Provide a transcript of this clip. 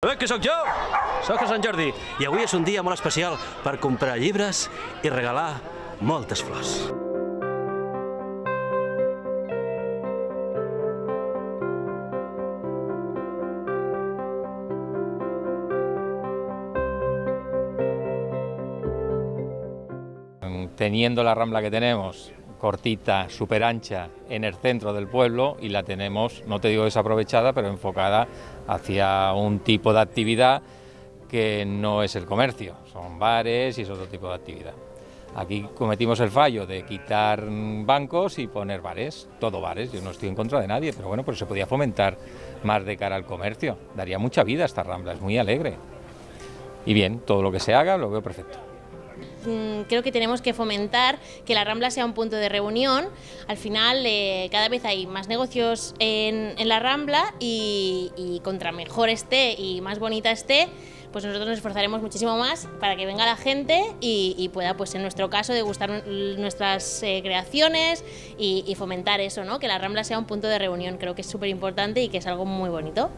Eh, que sóc jo? Sóc a Sant Jordi i avui és un dia molt especial per comprar llibres i regalar moltes flors. Teniendo la rambla que tenemos, cortita, súper ancha, en el centro del pueblo y la tenemos, no te digo desaprovechada, pero enfocada hacia un tipo de actividad que no es el comercio, son bares y es otro tipo de actividad. Aquí cometimos el fallo de quitar bancos y poner bares, todo bares, yo no estoy en contra de nadie, pero bueno, pero se podía fomentar más de cara al comercio, daría mucha vida a esta rambla, es muy alegre. Y bien, todo lo que se haga lo veo perfecto. Mm, creo que tenemos que fomentar que la Rambla sea un punto de reunión. Al final, eh, cada vez hay más negocios en, la Rambla y, contra mejor esté y más bonita esté, pues nosotros nos esforzaremos muchísimo más para que venga la gente y, pueda, pues en nuestro caso, degustar nuestras eh, creaciones y, y fomentar eso, ¿no? que la Rambla sea un punto de reunión. Creo que es súper importante y que es algo muy bonito.